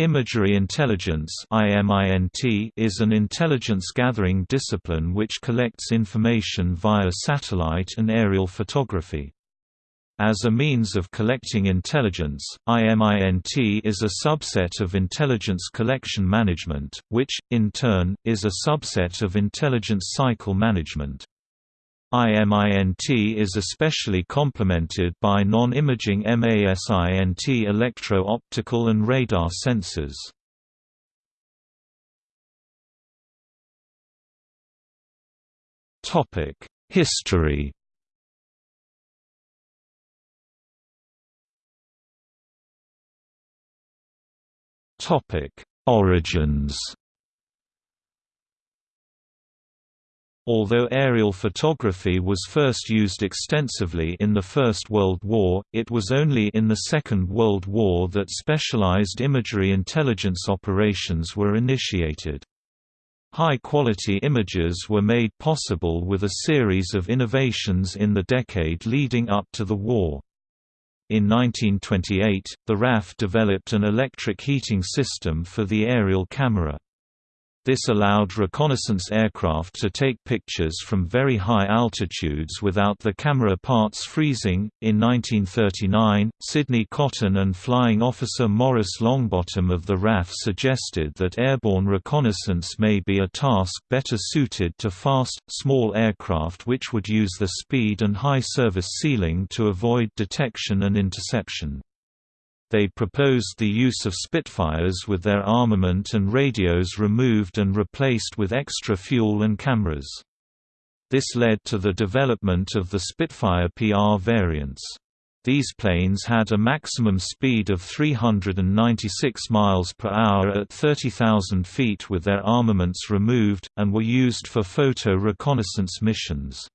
Imagery intelligence is an intelligence-gathering discipline which collects information via satellite and aerial photography. As a means of collecting intelligence, IMINT is a subset of intelligence collection management, which, in turn, is a subset of intelligence cycle management. IMINT is especially complemented by non-imaging MASINT electro-optical and radar sensors. History Origins Although aerial photography was first used extensively in the First World War, it was only in the Second World War that specialized imagery intelligence operations were initiated. High-quality images were made possible with a series of innovations in the decade leading up to the war. In 1928, the RAF developed an electric heating system for the aerial camera. This allowed reconnaissance aircraft to take pictures from very high altitudes without the camera parts freezing. In 1939, Sidney Cotton and Flying Officer Maurice Longbottom of the RAF suggested that airborne reconnaissance may be a task better suited to fast, small aircraft which would use the speed and high service ceiling to avoid detection and interception. They proposed the use of Spitfires with their armament and radios removed and replaced with extra fuel and cameras. This led to the development of the Spitfire PR variants. These planes had a maximum speed of 396 miles per hour at 30,000 feet with their armaments removed, and were used for photo reconnaissance missions.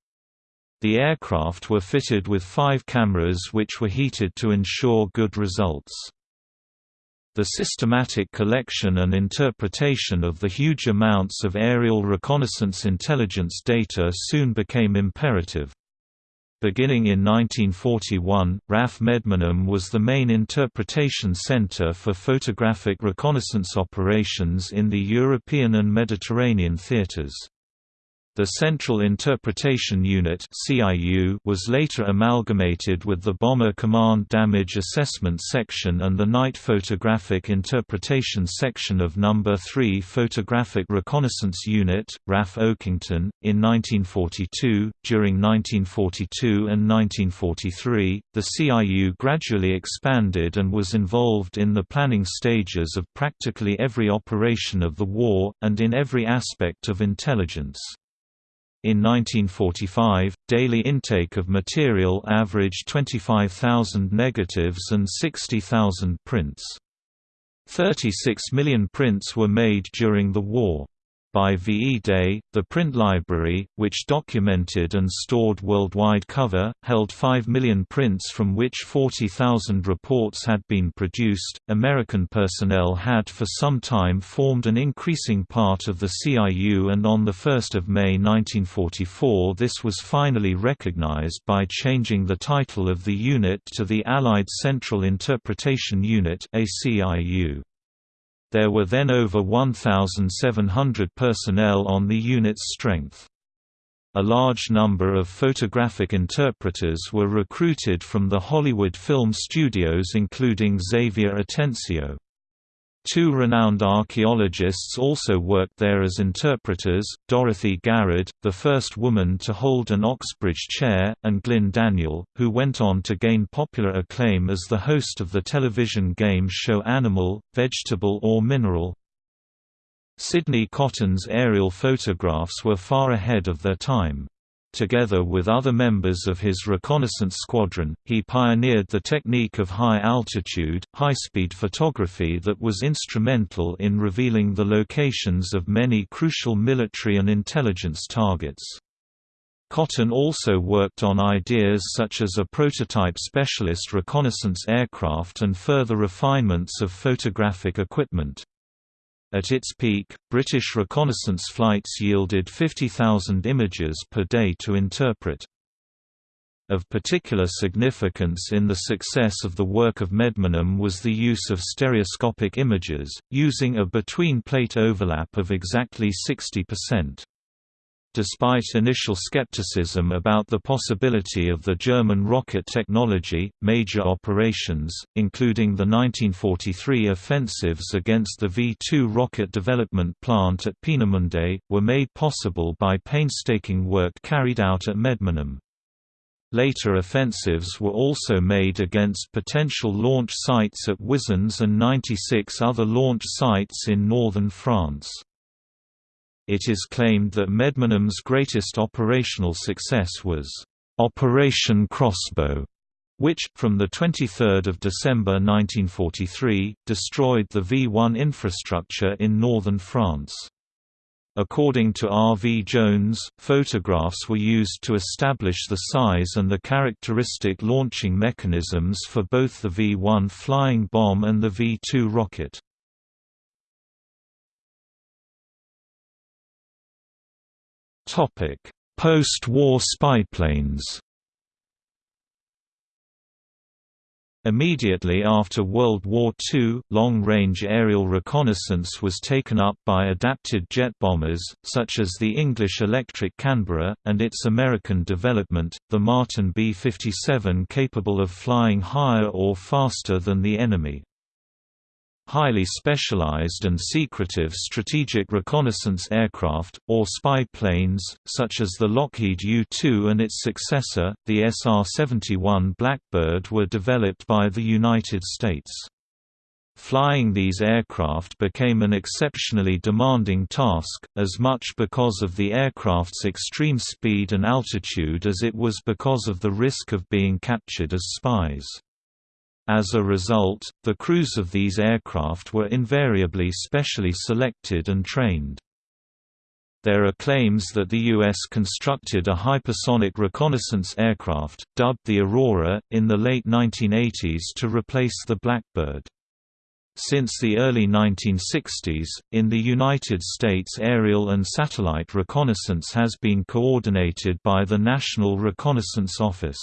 The aircraft were fitted with five cameras which were heated to ensure good results. The systematic collection and interpretation of the huge amounts of aerial reconnaissance intelligence data soon became imperative. Beginning in 1941, RAF Medmenham was the main interpretation center for photographic reconnaissance operations in the European and Mediterranean theaters. The Central Interpretation Unit was later amalgamated with the Bomber Command Damage Assessment Section and the Night Photographic Interpretation Section of No. 3 Photographic Reconnaissance Unit, RAF Oakington. In 1942, during 1942 and 1943, the CIU gradually expanded and was involved in the planning stages of practically every operation of the war, and in every aspect of intelligence. In 1945, daily intake of material averaged 25,000 negatives and 60,000 prints. 36 million prints were made during the war. By VE Day, the print library, which documented and stored worldwide cover, held 5 million prints from which 40,000 reports had been produced. American personnel had for some time formed an increasing part of the CIU, and on 1 May 1944 this was finally recognized by changing the title of the unit to the Allied Central Interpretation Unit. ACIU. There were then over 1,700 personnel on the unit's strength. A large number of photographic interpreters were recruited from the Hollywood film studios including Xavier Atencio. Two renowned archaeologists also worked there as interpreters, Dorothy Garrod, the first woman to hold an Oxbridge chair, and Glyn Daniel, who went on to gain popular acclaim as the host of the television game show Animal, Vegetable or Mineral. Sidney Cotton's aerial photographs were far ahead of their time. Together with other members of his reconnaissance squadron, he pioneered the technique of high-altitude, high-speed photography that was instrumental in revealing the locations of many crucial military and intelligence targets. Cotton also worked on ideas such as a prototype specialist reconnaissance aircraft and further refinements of photographic equipment. At its peak, British reconnaissance flights yielded 50,000 images per day to interpret. Of particular significance in the success of the work of Medmenham was the use of stereoscopic images, using a between-plate overlap of exactly 60%. Despite initial skepticism about the possibility of the German rocket technology, major operations, including the 1943 offensives against the V-2 rocket development plant at Peenemünde, were made possible by painstaking work carried out at Medmenham. Later offensives were also made against potential launch sites at Wizernes and 96 other launch sites in northern France. It is claimed that Medmenham's greatest operational success was Operation Crossbow, which, from 23 December 1943, destroyed the V-1 infrastructure in northern France. According to R. V. Jones, photographs were used to establish the size and the characteristic launching mechanisms for both the V-1 flying bomb and the V-2 rocket. Post-war spyplanes Immediately after World War II, long-range aerial reconnaissance was taken up by adapted jet bombers, such as the English Electric Canberra, and its American development, the Martin B-57 capable of flying higher or faster than the enemy. Highly specialized and secretive strategic reconnaissance aircraft, or spy planes, such as the Lockheed U-2 and its successor, the SR-71 Blackbird were developed by the United States. Flying these aircraft became an exceptionally demanding task, as much because of the aircraft's extreme speed and altitude as it was because of the risk of being captured as spies. As a result, the crews of these aircraft were invariably specially selected and trained. There are claims that the U.S. constructed a hypersonic reconnaissance aircraft, dubbed the Aurora, in the late 1980s to replace the Blackbird. Since the early 1960s, in the United States aerial and satellite reconnaissance has been coordinated by the National Reconnaissance Office.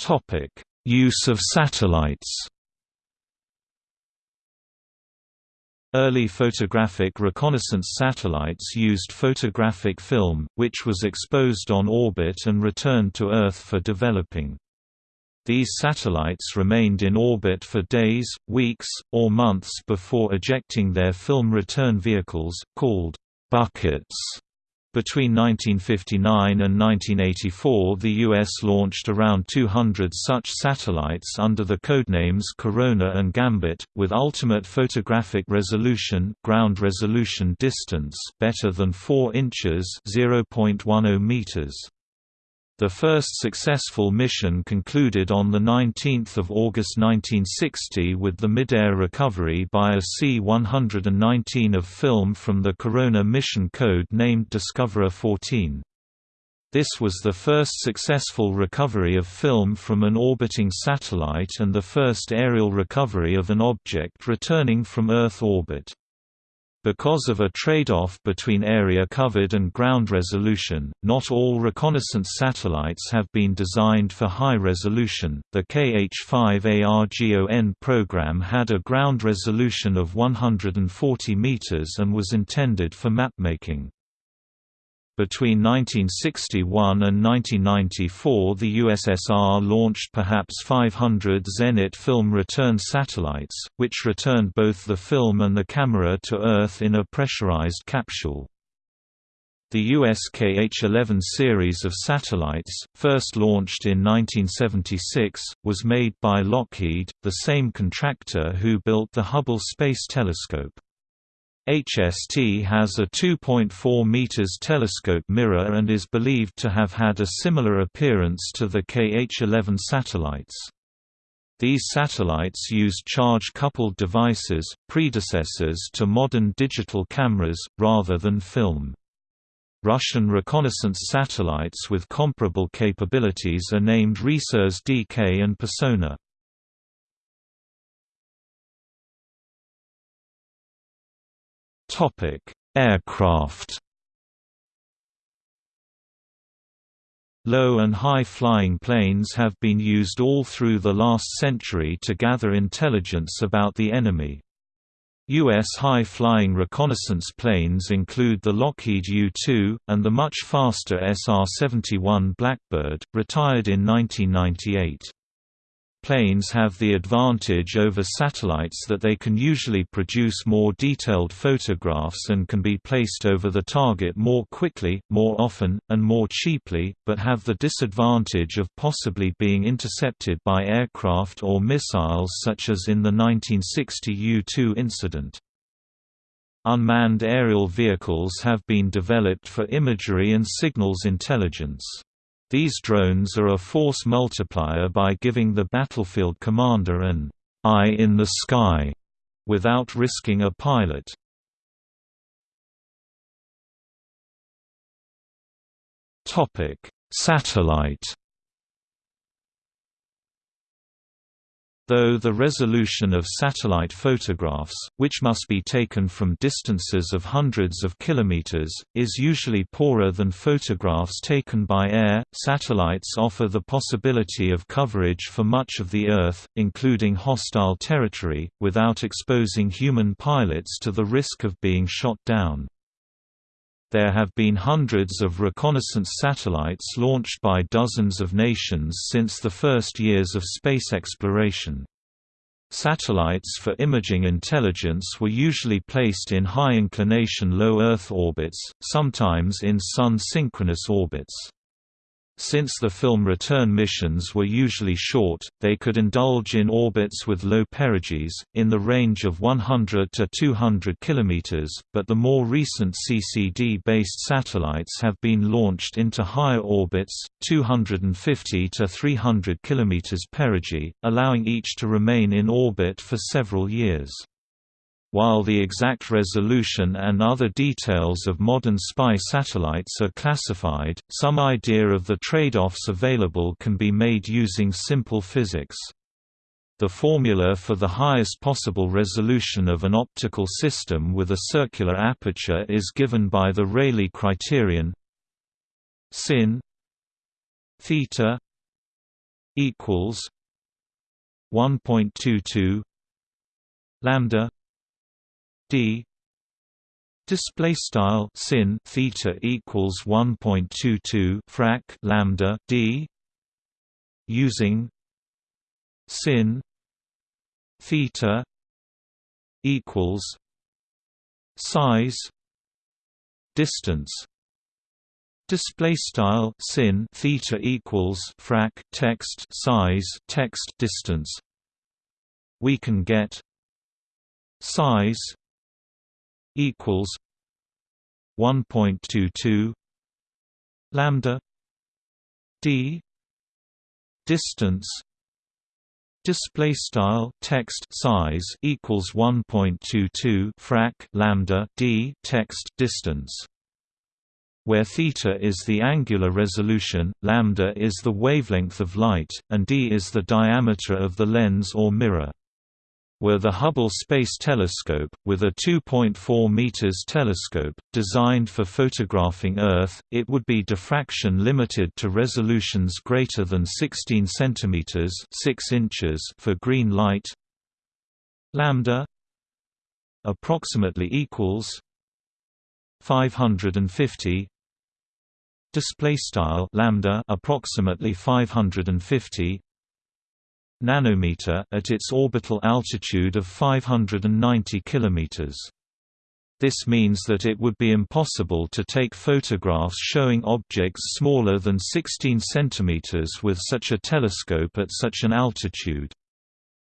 Topic: Use of satellites. Early photographic reconnaissance satellites used photographic film, which was exposed on orbit and returned to Earth for developing. These satellites remained in orbit for days, weeks, or months before ejecting their film return vehicles, called buckets. Between 1959 and 1984 the U.S. launched around 200 such satellites under the codenames Corona and Gambit, with ultimate photographic resolution ground resolution distance better than 4 inches 0.10 meters. The first successful mission concluded on 19 August 1960 with the mid-air recovery by a C-119 of film from the Corona mission code named Discoverer 14. This was the first successful recovery of film from an orbiting satellite and the first aerial recovery of an object returning from Earth orbit. Because of a trade-off between area covered and ground resolution, not all reconnaissance satellites have been designed for high resolution. The KH-5ARGON program had a ground resolution of 140 meters and was intended for mapmaking. Between 1961 and 1994 the USSR launched perhaps 500 Zenit film return satellites, which returned both the film and the camera to Earth in a pressurized capsule. The US KH-11 series of satellites, first launched in 1976, was made by Lockheed, the same contractor who built the Hubble Space Telescope. HST has a 2.4 meters telescope mirror and is believed to have had a similar appearance to the KH-11 satellites. These satellites used charge-coupled devices, predecessors to modern digital cameras, rather than film. Russian reconnaissance satellites with comparable capabilities are named Resurs DK and Persona. Topic: Aircraft. Low and high-flying planes have been used all through the last century to gather intelligence about the enemy. U.S. high-flying reconnaissance planes include the Lockheed U-2, and the much faster SR-71 Blackbird, retired in 1998. Planes have the advantage over satellites that they can usually produce more detailed photographs and can be placed over the target more quickly, more often, and more cheaply, but have the disadvantage of possibly being intercepted by aircraft or missiles such as in the 1960 U-2 incident. Unmanned aerial vehicles have been developed for imagery and signals intelligence. These drones are a force multiplier by giving the battlefield commander an eye in the sky without risking a pilot. Topic: Satellite Though the resolution of satellite photographs, which must be taken from distances of hundreds of kilometers, is usually poorer than photographs taken by air, satellites offer the possibility of coverage for much of the Earth, including hostile territory, without exposing human pilots to the risk of being shot down. There have been hundreds of reconnaissance satellites launched by dozens of nations since the first years of space exploration. Satellites for imaging intelligence were usually placed in high-inclination low Earth orbits, sometimes in Sun-synchronous orbits. Since the film return missions were usually short, they could indulge in orbits with low perigees, in the range of 100 to 200 km, but the more recent CCD-based satellites have been launched into higher orbits, 250 to 300 km perigee, allowing each to remain in orbit for several years. While the exact resolution and other details of modern spy satellites are classified, some idea of the trade-offs available can be made using simple physics. The formula for the highest possible resolution of an optical system with a circular aperture is given by the Rayleigh criterion sin theta equals 1.22 lambda d. Display style sin theta equals 1.22 frac lambda d. Using sin theta equals size distance. Display style sin theta equals frac text size text distance. We can get size equals 1.22 lambda d distance display style text size equals 1.22 frac lambda d text distance where theta is the angular resolution, lambda is the wavelength of light, and d is the diameter of the lens or mirror were the Hubble Space Telescope, with a 2.4 meters telescope, designed for photographing Earth, it would be diffraction limited to resolutions greater than 16 centimeters 6 inches for green light. Lambda approximately equals 550 display style lambda approximately 550 nanometer at its orbital altitude of 590 km. This means that it would be impossible to take photographs showing objects smaller than 16 cm with such a telescope at such an altitude.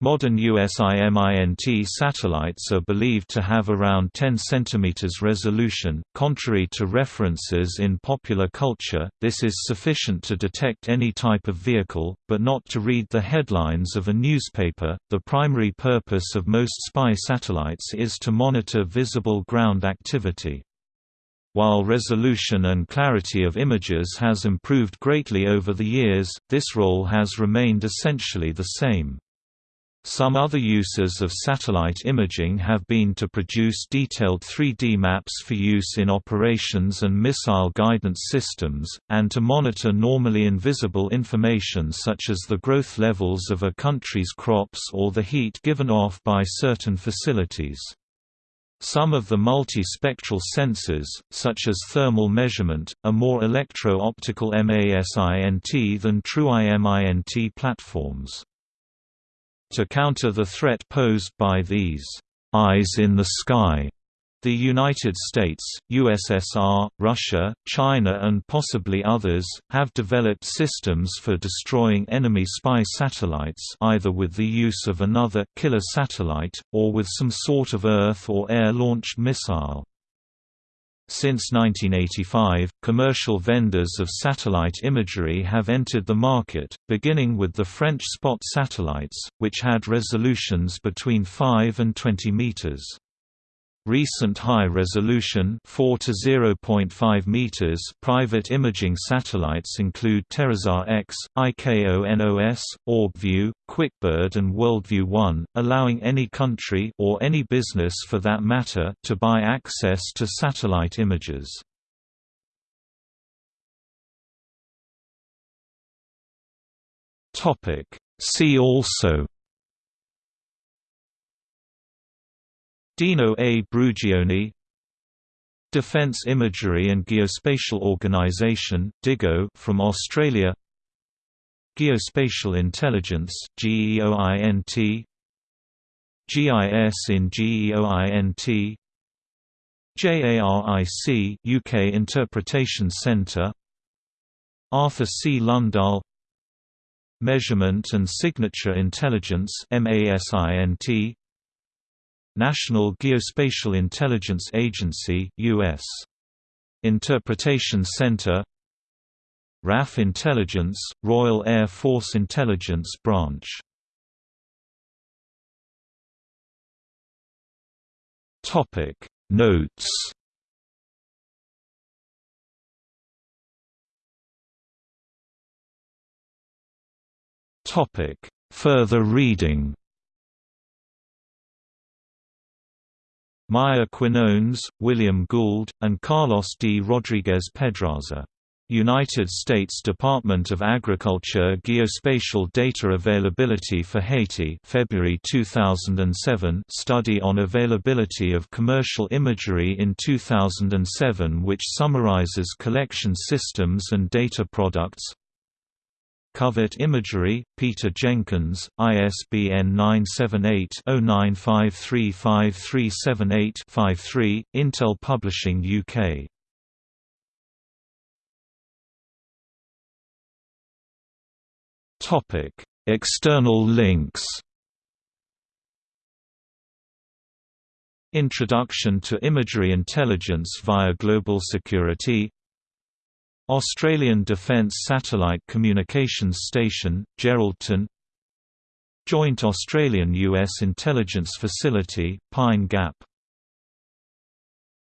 Modern USIMINT satellites are believed to have around 10 cm resolution. Contrary to references in popular culture, this is sufficient to detect any type of vehicle, but not to read the headlines of a newspaper. The primary purpose of most spy satellites is to monitor visible ground activity. While resolution and clarity of images has improved greatly over the years, this role has remained essentially the same. Some other uses of satellite imaging have been to produce detailed 3D maps for use in operations and missile guidance systems, and to monitor normally invisible information such as the growth levels of a country's crops or the heat given off by certain facilities. Some of the multispectral sensors, such as thermal measurement, are more electro-optical MASINT than true IMINT platforms. To counter the threat posed by these eyes in the sky, the United States, USSR, Russia, China and possibly others, have developed systems for destroying enemy spy satellites either with the use of another killer satellite, or with some sort of Earth or air-launched missile. Since 1985, commercial vendors of satellite imagery have entered the market, beginning with the French Spot satellites, which had resolutions between 5 and 20 meters. Recent high-resolution 4 to 0.5 meters private imaging satellites include TerraSAR-X, IKONOS, OrbView, QuickBird and WorldView 1, allowing any country or any business for that matter to buy access to satellite images. Topic See also Dino A. Brugioni Defence Imagery and Geospatial Organisation DIGO from Australia Geospatial Intelligence GEOINT GIS in GEOINT JARIC UK Interpretation Centre Arthur C. Lundahl Measurement and Signature Intelligence MASINT National Geospatial Intelligence Agency US. Interpretation Center RAF Intelligence, Royal Air Force Intelligence Branch. Notes. Topic. Further reading Maya Quinones, William Gould, and Carlos D. Rodriguez Pedraza. United States Department of Agriculture Geospatial Data Availability for Haiti February 2007 Study on Availability of Commercial Imagery in 2007 which summarizes collection systems and data products Covert Imagery, Peter Jenkins, ISBN 978-09535378-53, Intel Publishing UK. External links Introduction to Imagery Intelligence via Global Security Australian Defence Satellite Communications Station, Geraldton. Joint Australian-US Intelligence Facility, Pine Gap